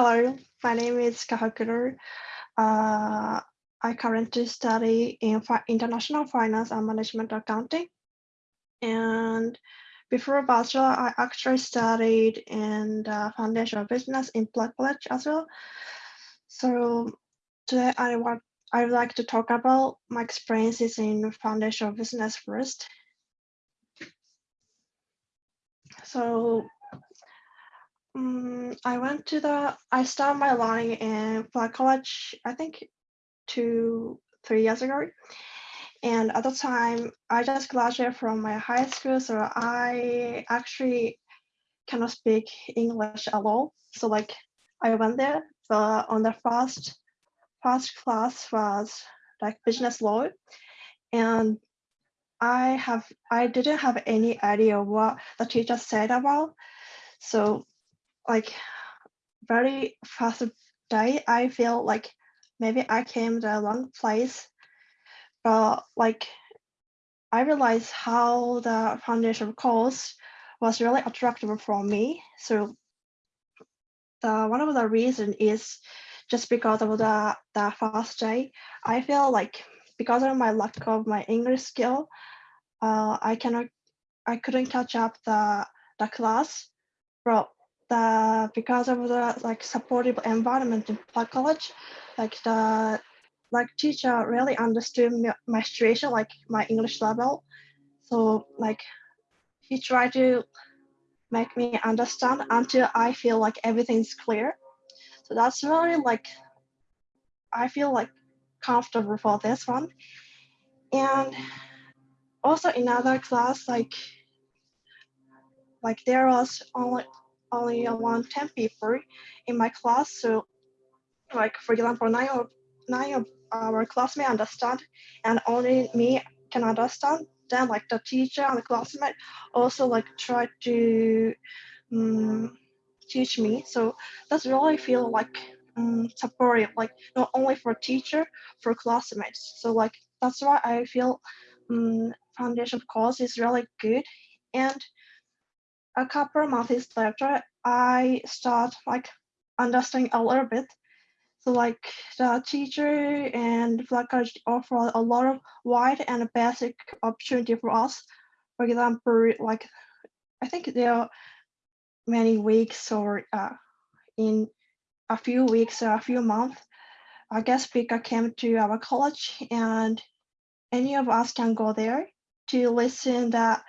Hello, my name is Kahakuru. Uh, I currently study in fi international finance and management accounting. And before bachelor, I actually studied in the foundation of business in Prague College as well. So today I want I would like to talk about my experiences in foundation of business first. So um, I went to the, I started my learning in College, I think two, three years ago. And at the time, I just graduated from my high school, so I actually cannot speak English at all. So like I went there, but on the first first class was like business law, and I have I didn't have any idea what the teacher said about. So like very first day, I feel like maybe I came the wrong place, but like I realized how the foundation course was really attractive for me. So the one of the reason is just because of the the first day. I feel like because of my lack of my English skill, uh, I cannot I couldn't catch up the the class. But the because of the like supportive environment in College, like the like teacher really understood my situation, like my English level. So like he tried to make me understand until I feel like everything's clear. So that's really like I feel like comfortable for this one. And also in other class, like like there was only only around 10 people in my class. So like, for example, nine of, nine of our classmates understand and only me can understand. Then like the teacher and the classmate also like try to um, teach me. So that's really feel like um, supportive, like not only for teacher, for classmates. So like, that's why I feel um, foundation course is really good. And a couple of months later, I start like understanding a little bit. So like the teacher and Prague College offer a lot of wide and basic opportunity for us. For example, like I think there are many weeks or uh, in a few weeks or a few months, a guest speaker came to our college and any of us can go there to listen that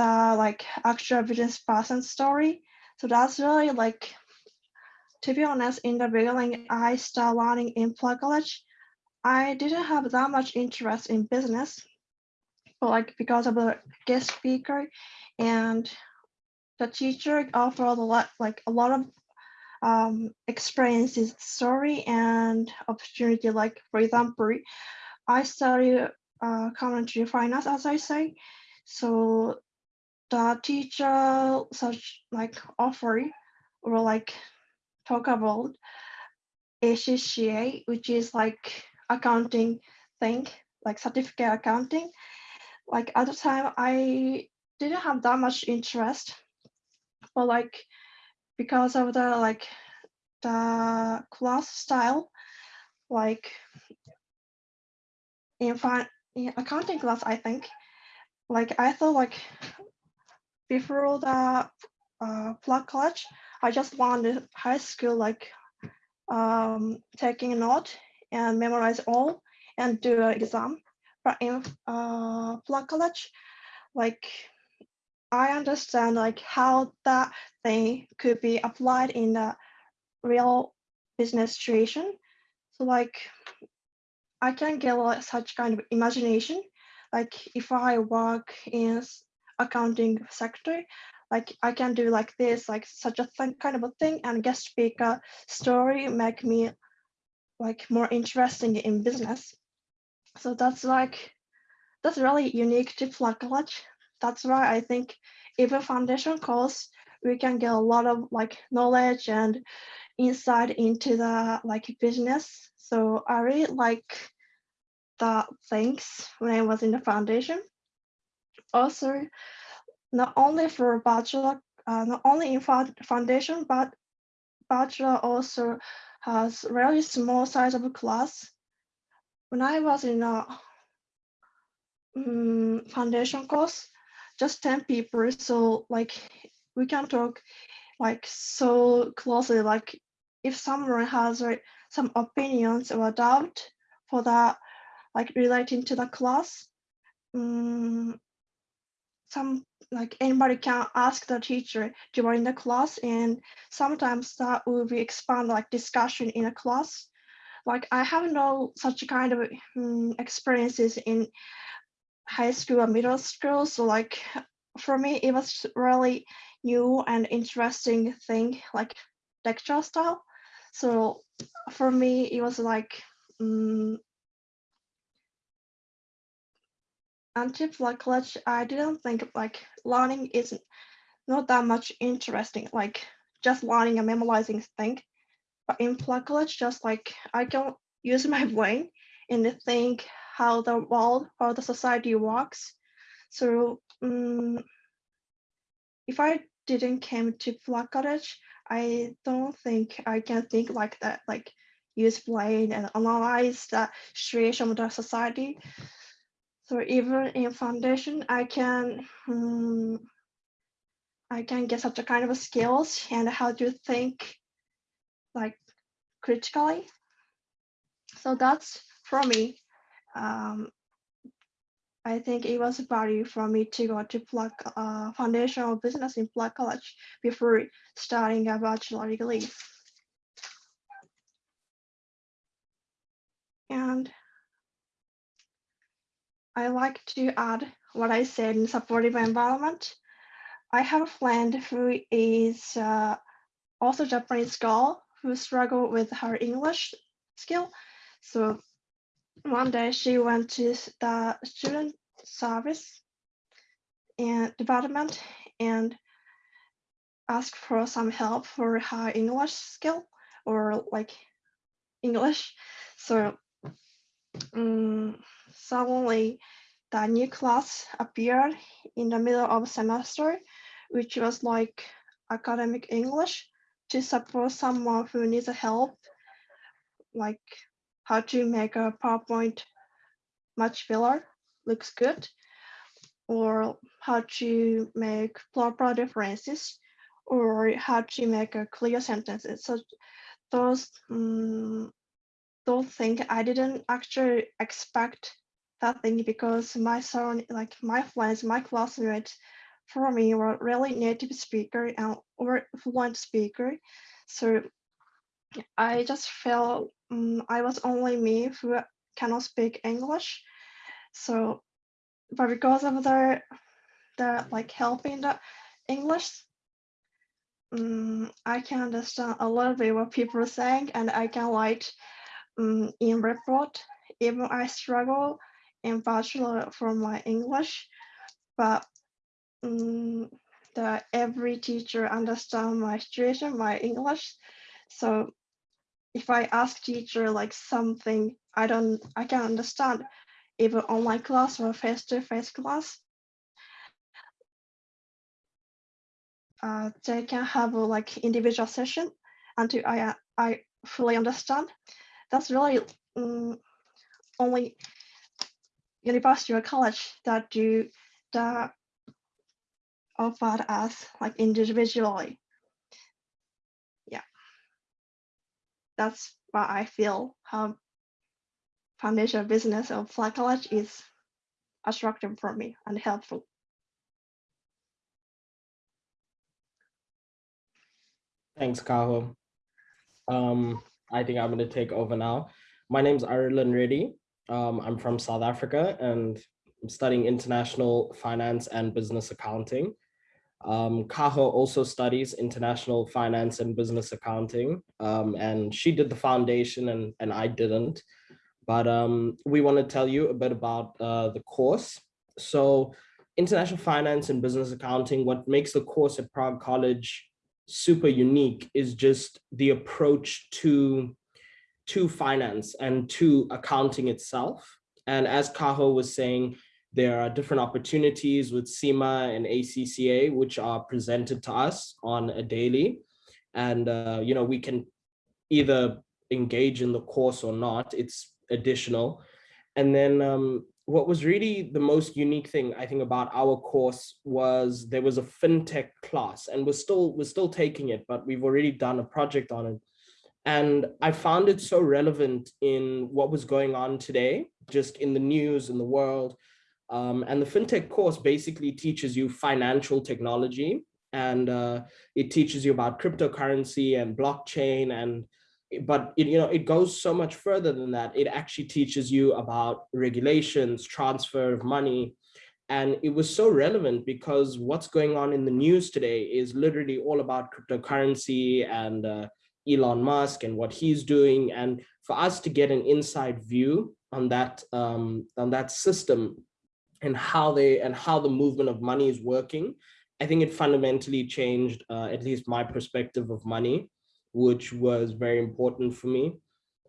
the like actual business person story. So that's really like, to be honest, in the beginning, I started learning in Prague College. I didn't have that much interest in business, but like because of the guest speaker and the teacher offered a lot, like a lot of um, experiences, story and opportunity. Like for example, I study uh, commentary finance, as I say. So the teacher such like offer or like talk about ACCA, which is like accounting thing, like certificate accounting. Like at the time, I didn't have that much interest, but like because of the like the class style, like in, in accounting class, I think, like I thought like before the uh, Prague College, I just wanted high school like um, taking a note and memorize all and do an exam. But in uh, Prague College, like I understand like how that thing could be applied in the real business situation. So like I can get like, such kind of imagination. Like if I work in accounting sector, like I can do like this, like such a kind of a thing, and guest speaker story make me like more interesting in business. So that's like that's really unique to Prague College. That's why I think even foundation course we can get a lot of like knowledge and insight into the like business. So I really like the things when I was in the foundation. Also, not only for bachelor, uh, not only in foundation, but bachelor also has really small size of class. When I was in a um, foundation course, just 10 people. So like we can talk like so closely, like if someone has like, some opinions or doubt for that, like relating to the class, um, some like anybody can ask the teacher during the class and sometimes that will be expand like discussion in a class. Like I have no such kind of um, experiences in high school or middle school. So like for me, it was really new and interesting thing, like lecture style. So for me, it was like um, until like college, I didn't think like learning is not that much interesting, like just learning and memorizing thing. But in college, just like I can use my brain and think how the world, how the society works. So um, if I didn't came to Prague College, I don't think I can think like that, like use brain and analyze the situation of the society. So even in foundation, I can um, I can get such a kind of skills and how to think like critically. So that's for me. Um, I think it was a value for me to go to Prague uh, foundational business in Prague College before starting a bachelor degree. And I like to add what I said in supportive environment. I have a friend who is uh, also Japanese girl who struggled with her English skill. So one day she went to the student service and department and asked for some help for her English skill or like English. So um, suddenly the new class appeared in the middle of semester, which was like academic English to support someone who needs help, like how to make a PowerPoint much better, looks good, or how to make proper differences, or how to make a clear sentences. So those um, those things I didn't actually expect that thing because my son, like my friends, my classmates, for me were really native speaker and or fluent speaker. So I just felt um, I was only me who cannot speak English. So, but because of the the like helping the English, um, I can understand a little bit what people are saying, and I can write um, in report. Even I struggle in bachelor for my English, but um, the every teacher understand my situation, my English. So if I ask teacher like something I don't, I can understand, either online class or face-to-face -face class, uh, they can have a like individual session until I I fully understand. That's really um, only university or college that do that offer us like individually. Yeah. That's what I feel how foundation business of Prague College is attractive for me and helpful. Thanks, Kaho. Um, I think I'm going to take over now. My name is Ireland Reddy. Um, I'm from South Africa and I'm studying international finance and business accounting. Um, Kaho also studies international finance and business accounting, um, and she did the foundation and, and I didn't. But um, we want to tell you a bit about uh, the course. So international finance and business accounting, what makes the course at Prague College super unique is just the approach to, to finance and to accounting itself. And as Kaho was saying, there are different opportunities with CIMA and ACCA, which are presented to us on a daily. And, uh, you know, we can either engage in the course or not, it's additional. And then um, what was really the most unique thing I think about our course was there was a fintech class and we're still we're still taking it, but we've already done a project on it. And I found it so relevant in what was going on today, just in the news, in the world. Um, and the fintech course basically teaches you financial technology. And uh, it teaches you about cryptocurrency and blockchain. And but it, you know it goes so much further than that. It actually teaches you about regulations transfer of money. And it was so relevant because what's going on in the news today is literally all about cryptocurrency and uh, Elon Musk and what he's doing and for us to get an inside view on that um, on that system and how they and how the movement of money is working I think it fundamentally changed uh, at least my perspective of money which was very important for me.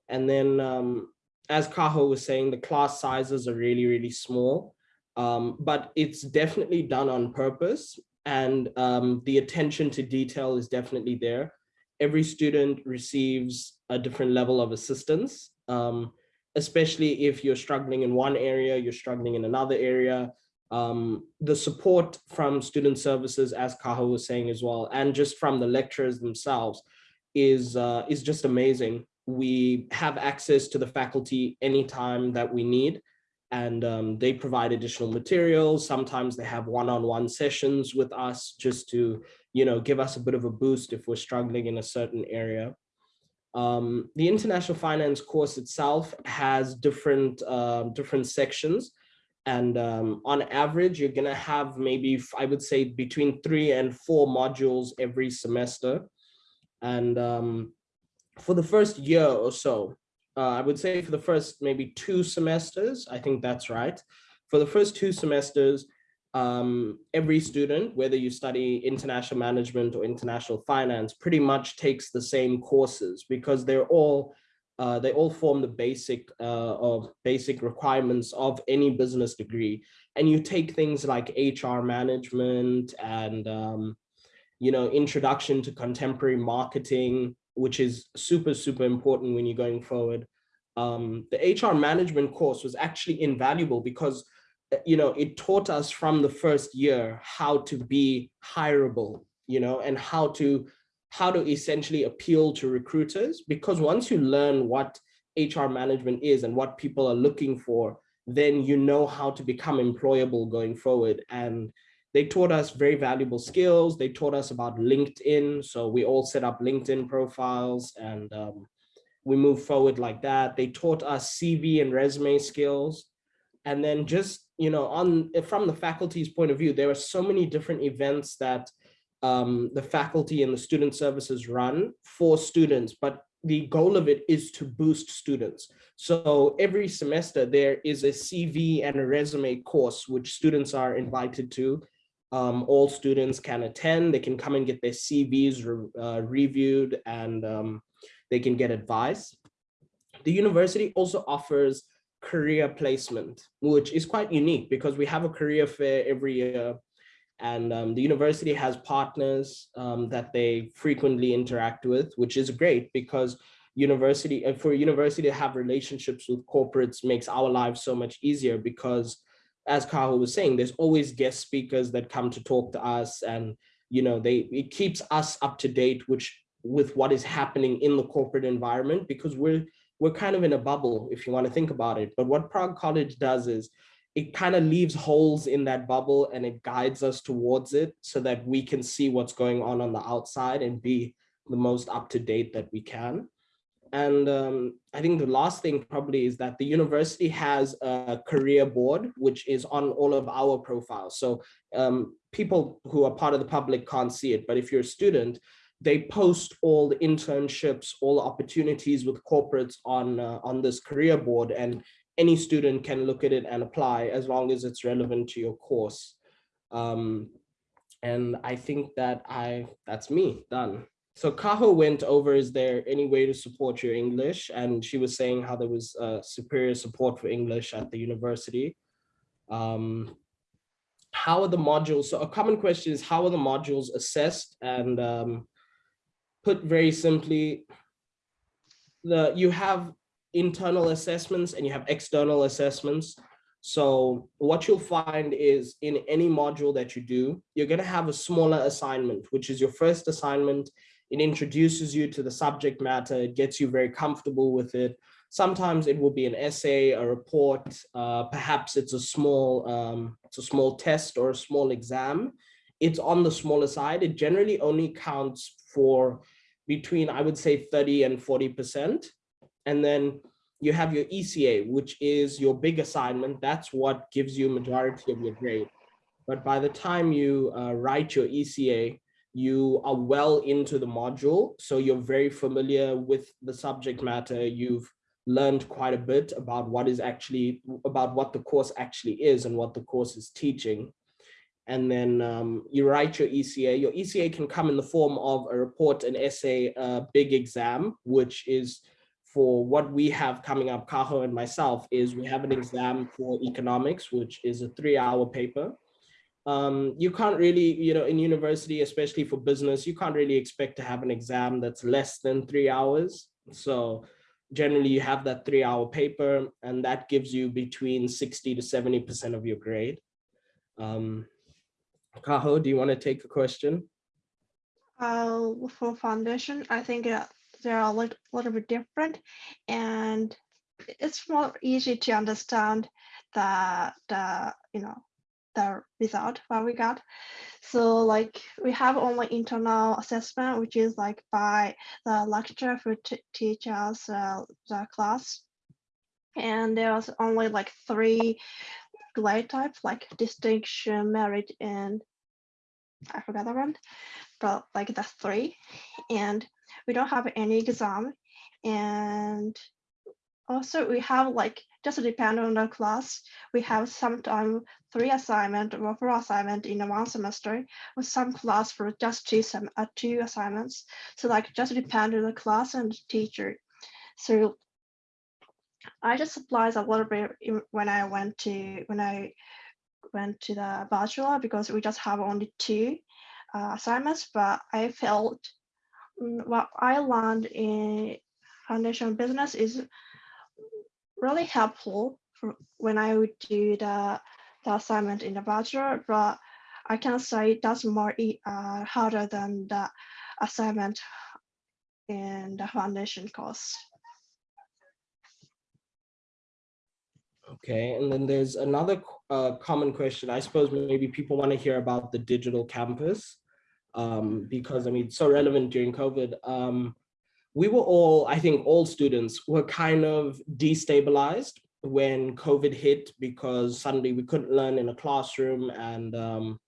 And then, um, as Kaho was saying, the class sizes are really, really small, um, but it's definitely done on purpose. And um, the attention to detail is definitely there. Every student receives a different level of assistance, um, especially if you're struggling in one area, you're struggling in another area. Um, the support from student services, as Kaho was saying as well, and just from the lecturers themselves, is uh, is just amazing. We have access to the faculty anytime that we need, and um, they provide additional materials. Sometimes they have one-on-one -on -one sessions with us just to, you know, give us a bit of a boost if we're struggling in a certain area. Um, the international finance course itself has different uh, different sections. And um, on average, you're to have maybe, I would say, between three and four modules every semester. And um, for the first year or so, uh, I would say for the first maybe two semesters, I think that's right. For the first two semesters, um, every student, whether you study international management or international finance, pretty much takes the same courses because they're all uh, they all form the basic uh, of basic requirements of any business degree. And you take things like HR management and um, you know, introduction to contemporary marketing, which is super, super important when you're going forward. Um, the HR management course was actually invaluable because, uh, you know, it taught us from the first year how to be hireable, you know, and how to how to essentially appeal to recruiters. Because once you learn what HR management is and what people are looking for, then you know how to become employable going forward. And they taught us very valuable skills. They taught us about LinkedIn. So we all set up LinkedIn profiles and um, we move forward like that. They taught us CV and resume skills. And then just, you know, on from the faculty's point of view, there are so many different events that um, the faculty and the student services run for students, but the goal of it is to boost students. So every semester there is a CV and a resume course which students are invited to um, all students can attend. They can come and get their CVs re uh, reviewed and um, they can get advice. The university also offers career placement, which is quite unique because we have a career fair every year and um, the university has partners um, that they frequently interact with, which is great because university and for university to have relationships with corporates makes our lives so much easier because as Kaho was saying, there's always guest speakers that come to talk to us and, you know, they it keeps us up to date, which with what is happening in the corporate environment, because we're we're kind of in a bubble, if you want to think about it. But what Prague College does is it kind of leaves holes in that bubble and it guides us towards it so that we can see what's going on on the outside and be the most up to date that we can. And um, I think the last thing probably is that the university has a career board, which is on all of our profiles. So um, people who are part of the public can't see it, but if you're a student, they post all the internships, all the opportunities with corporates on, uh, on this career board and any student can look at it and apply as long as it's relevant to your course. Um, and I think that I, that's me, done so Kaho went over, is there any way to support your English? And she was saying how there was uh, superior support for English at the university. Um, how are the modules, so a common question is how are the modules assessed? And um, put very simply, the you have internal assessments and you have external assessments. So what you'll find is in any module that you do, you're going to have a smaller assignment, which is your first assignment. It introduces you to the subject matter. It gets you very comfortable with it. Sometimes it will be an essay, a report, uh, perhaps it's a small, um, it's a small test or a small exam. It's on the smaller side. It generally only counts for between, I would say 30 and 40%. And then you have your ECA, which is your big assignment. That's what gives you majority of your grade. But by the time you uh, write your ECA, you are well into the module. So you're very familiar with the subject matter. You've learned quite a bit about what is actually, about what the course actually is and what the course is teaching. And then um, you write your ECA. Your ECA can come in the form of a report, an essay, a big exam, which is for what we have coming up, Kaho and myself, is we have an exam for economics, which is a three hour paper. Um, you can't really, you know, in university, especially for business, you can't really expect to have an exam that's less than three hours. So generally you have that three hour paper and that gives you between 60 to 70% of your grade. Um, Kaho, do you want to take a question? Uh, for foundation, I think uh, they're a little, little bit different and it's more easy to understand the, the you know, result what we got. So like we have only internal assessment, which is like by the lecturer who teach us uh, the class. And there was only like three grade types like distinction, merit, and I forgot the one, but like the three. And we don't have any exam. And also we have like just depend on the class. We have sometimes three assignment or four assignment in one semester, with some class for just two some uh, two assignments. So like just depend on the class and teacher. So I just applied a little bit when I went to when I went to the bachelor because we just have only two uh, assignments, but I felt mm, what I learned in foundation business is really helpful when I would do the, the assignment in the bachelor, but I can say that's more uh, harder than the assignment in the foundation course. Okay, and then there's another uh, common question. I suppose maybe people want to hear about the digital campus um, because I mean, it's so relevant during COVID. Um, we were all, I think all students were kind of destabilized when COVID hit because suddenly we couldn't learn in a classroom and um,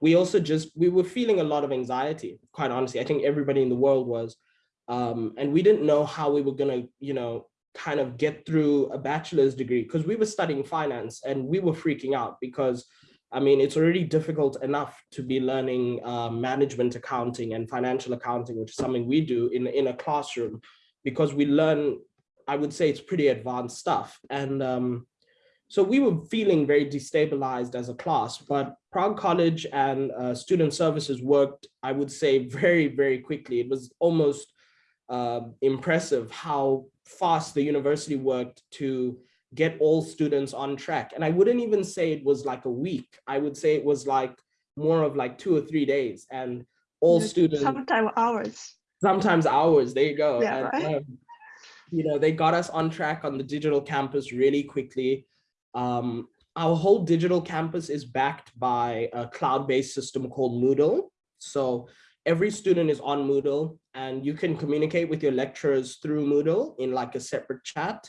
we also just, we were feeling a lot of anxiety, quite honestly. I think everybody in the world was. Um, and we didn't know how we were gonna, you know, kind of get through a bachelor's degree because we were studying finance and we were freaking out because I mean, it's already difficult enough to be learning uh, management accounting and financial accounting, which is something we do in, in a classroom, because we learn, I would say it's pretty advanced stuff. And um, so we were feeling very destabilized as a class, but Prague College and uh, student services worked, I would say, very, very quickly. It was almost uh, impressive how fast the university worked to get all students on track. And I wouldn't even say it was like a week. I would say it was like more of like two or three days and all students. Sometimes hours. Sometimes hours, there you go. Yeah, and, right? um, you know, they got us on track on the digital campus really quickly. Um, our whole digital campus is backed by a cloud-based system called Moodle. So every student is on Moodle and you can communicate with your lecturers through Moodle in like a separate chat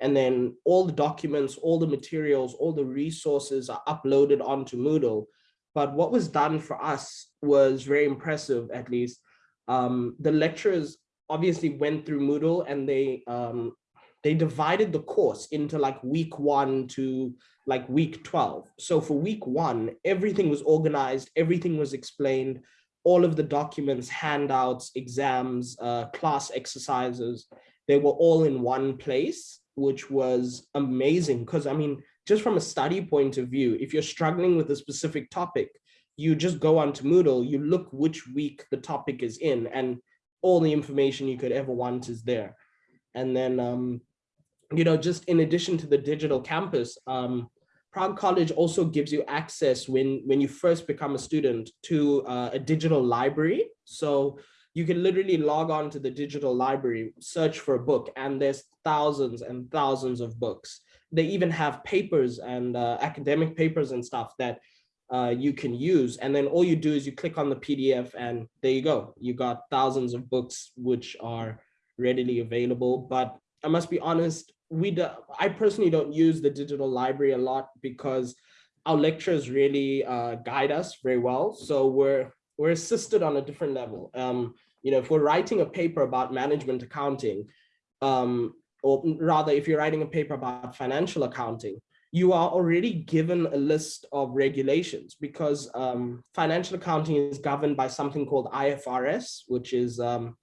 and then all the documents, all the materials, all the resources are uploaded onto Moodle. But what was done for us was very impressive, at least. Um, the lecturers obviously went through Moodle and they um, they divided the course into like week one to like week 12. So for week one, everything was organized, everything was explained, all of the documents, handouts, exams, uh, class exercises, they were all in one place which was amazing because I mean, just from a study point of view, if you're struggling with a specific topic, you just go onto Moodle, you look which week the topic is in, and all the information you could ever want is there. And then, um, you know, just in addition to the digital campus, um, Prague College also gives you access when, when you first become a student to uh, a digital library. So you can literally log on to the digital library, search for a book, and there's thousands and thousands of books. They even have papers and uh, academic papers and stuff that uh, you can use. And then all you do is you click on the PDF and there you go. You got thousands of books which are readily available. But I must be honest, we do, I personally don't use the digital library a lot because our lecturers really uh, guide us very well. So we're we're assisted on a different level. Um, you know, if we're writing a paper about management accounting, um, or rather, if you're writing a paper about financial accounting, you are already given a list of regulations because um, financial accounting is governed by something called IFRS, which is um,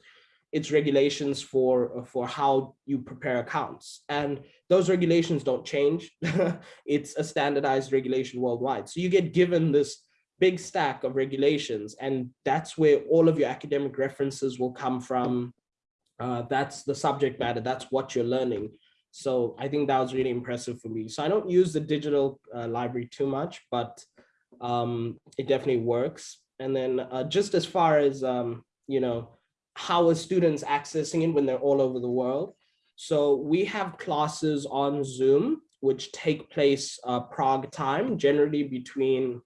its regulations for, for how you prepare accounts. And those regulations don't change. it's a standardized regulation worldwide. So you get given this big stack of regulations, and that's where all of your academic references will come from. Uh, that's the subject matter, that's what you're learning. So I think that was really impressive for me. So I don't use the digital uh, library too much, but um, it definitely works. And then uh, just as far as, um, you know, how are students accessing it when they're all over the world? So we have classes on Zoom, which take place uh, Prague time, generally between,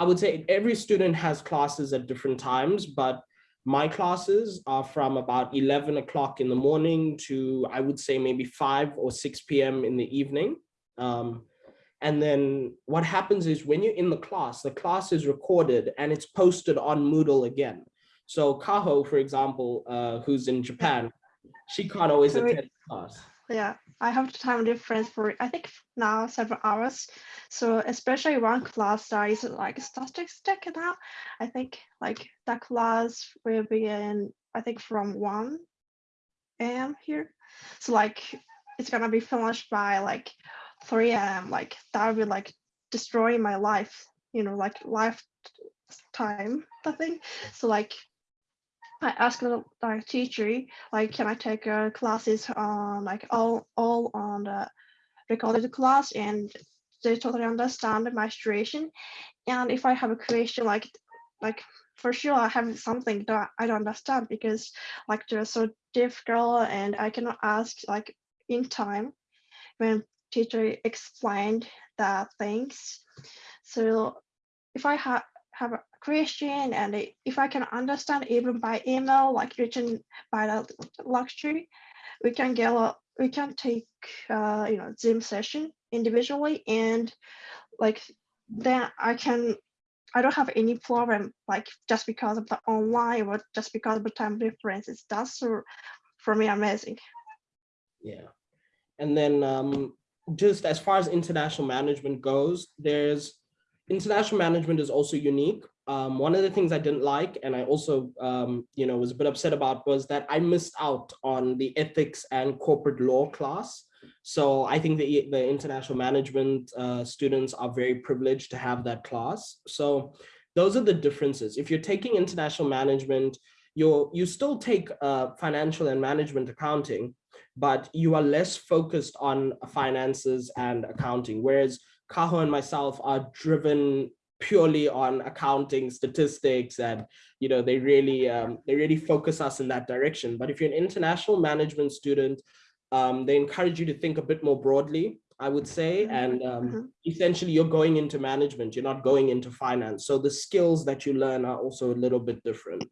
I would say every student has classes at different times, but my classes are from about 11 o'clock in the morning to, I would say maybe 5 or 6 p.m. in the evening. Um, and then what happens is when you're in the class, the class is recorded and it's posted on Moodle again. So Kaho, for example, uh, who's in Japan, she can't always attend class. Yeah, I have time difference for I think now several hours. So especially one class that is like statistics now. I think like that class will be in I think from one a.m. here. So like it's gonna be finished by like 3 a.m. Like that would be like destroying my life, you know, like lifetime, I think. So like I asked the like teacher, like, can I take uh, classes on like all all on the recorded class, and they totally understand my situation. And if I have a question, like, like for sure I have something that I don't understand because like they're so difficult, and I cannot ask like in time when teacher explained the things. So if I have have question and if I can understand even by email, like written by the lecture, we can get a, we can take uh, you know Zoom session individually and like then I can I don't have any problem like just because of the online or just because of the time differences. That's so for me amazing. Yeah. And then um, just as far as international management goes, there's international management is also unique. Um, one of the things I didn't like, and I also, um, you know, was a bit upset about was that I missed out on the ethics and corporate law class. So I think the, the international management uh, students are very privileged to have that class. So those are the differences. If you're taking international management, you you still take uh, financial and management accounting, but you are less focused on finances and accounting. Whereas Kaho and myself are driven purely on accounting statistics and you know they really um, they really focus us in that direction. But if you're an international management student um, they encourage you to think a bit more broadly i would say and um, Mhm. essentially you're going into management you're not going into finance. So the skills that you learn are also a little bit different